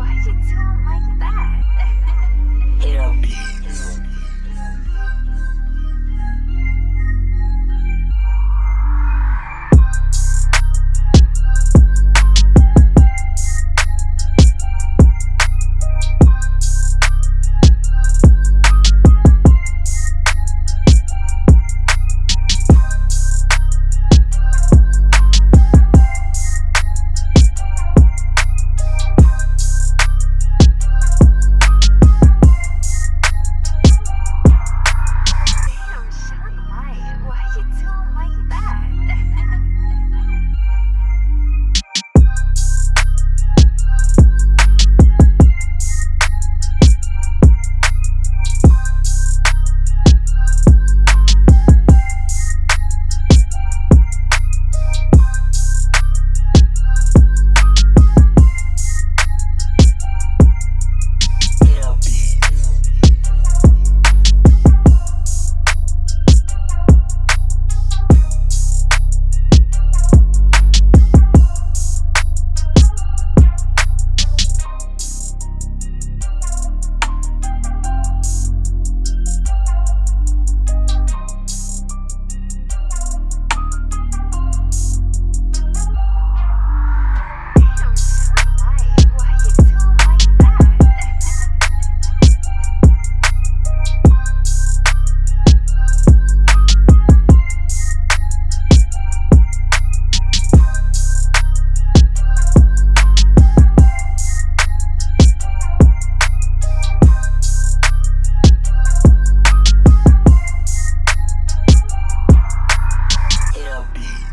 Why'd you tell like that? be